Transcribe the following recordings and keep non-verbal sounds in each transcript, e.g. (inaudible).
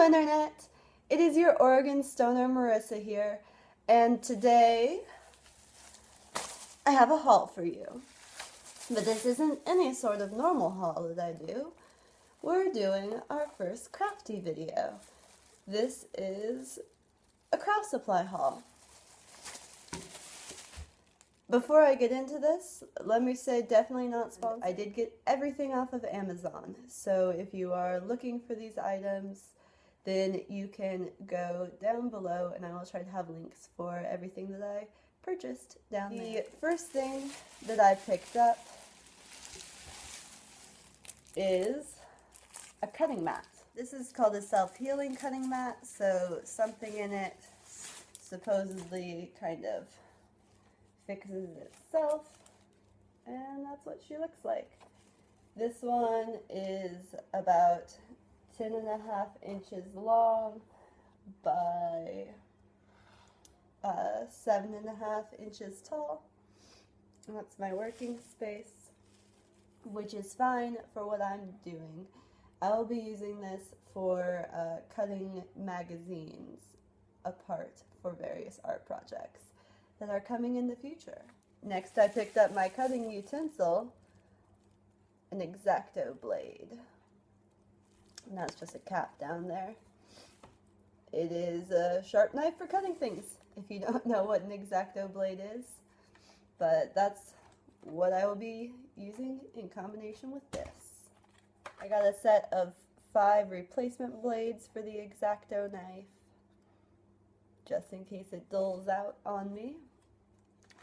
Internet! It is your Oregon Stoner Marissa here, and today I have a haul for you. But this isn't any sort of normal haul that I do. We're doing our first crafty video. This is a craft supply haul. Before I get into this, let me say definitely not sponsored. I did get everything off of Amazon, so if you are looking for these items, then you can go down below and I will try to have links for everything that I purchased down the there. The first thing that I picked up is a cutting mat. This is called a self-healing cutting mat, so something in it supposedly kind of fixes itself and that's what she looks like. This one is about 10 and a half inches long by uh, seven and a half inches tall. And that's my working space, which is fine for what I'm doing. I will be using this for uh, cutting magazines apart for various art projects that are coming in the future. Next I picked up my cutting utensil, an X-Acto blade. And that's just a cap down there. It is a sharp knife for cutting things, if you (laughs) don't know what an X-Acto blade is. But that's what I will be using in combination with this. I got a set of five replacement blades for the X-Acto knife, just in case it dulls out on me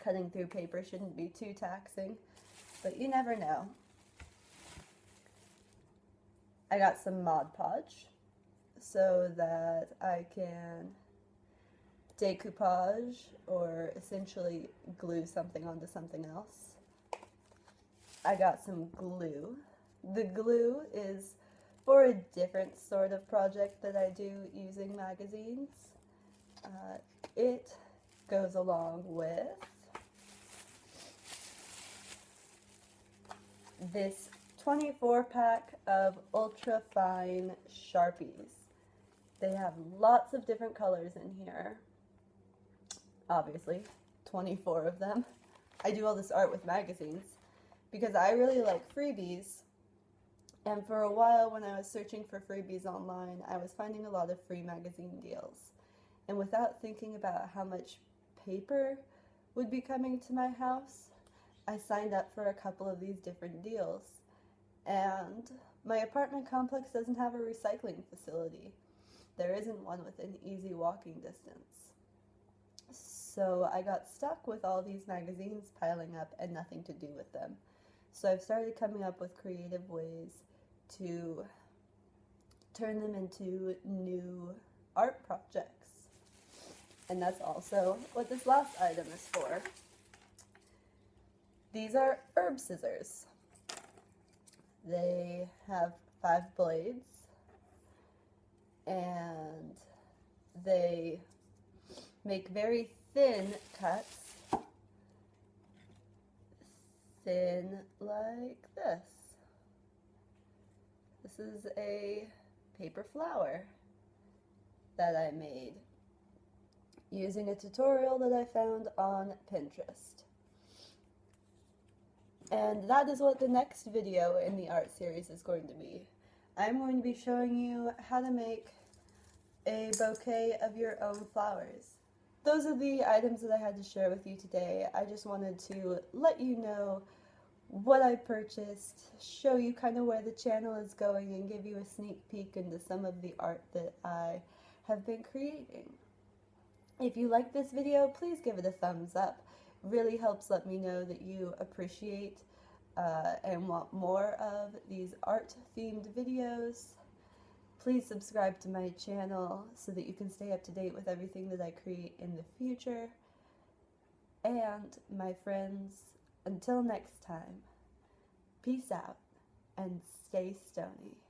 cutting through paper shouldn't be too taxing, but you never know. I got some Mod Podge so that I can decoupage or essentially glue something onto something else. I got some glue. The glue is for a different sort of project that I do using magazines. Uh, it goes along with this 24 pack of ultra fine Sharpies. They have lots of different colors in here. Obviously, 24 of them. I do all this art with magazines because I really like freebies. And for a while when I was searching for freebies online, I was finding a lot of free magazine deals. And without thinking about how much paper would be coming to my house, I signed up for a couple of these different deals. And my apartment complex doesn't have a recycling facility. There isn't one within easy walking distance. So I got stuck with all these magazines piling up and nothing to do with them. So I've started coming up with creative ways to turn them into new art projects. And that's also what this last item is for. These are herb scissors. They have five blades and they make very thin cuts. Thin like this. This is a paper flower that I made using a tutorial that I found on Pinterest. And that is what the next video in the art series is going to be. I'm going to be showing you how to make a bouquet of your own flowers. Those are the items that I had to share with you today. I just wanted to let you know what I purchased, show you kind of where the channel is going, and give you a sneak peek into some of the art that I have been creating. If you like this video, please give it a thumbs up really helps let me know that you appreciate uh, and want more of these art themed videos. Please subscribe to my channel so that you can stay up to date with everything that I create in the future. And my friends, until next time, peace out and stay stony.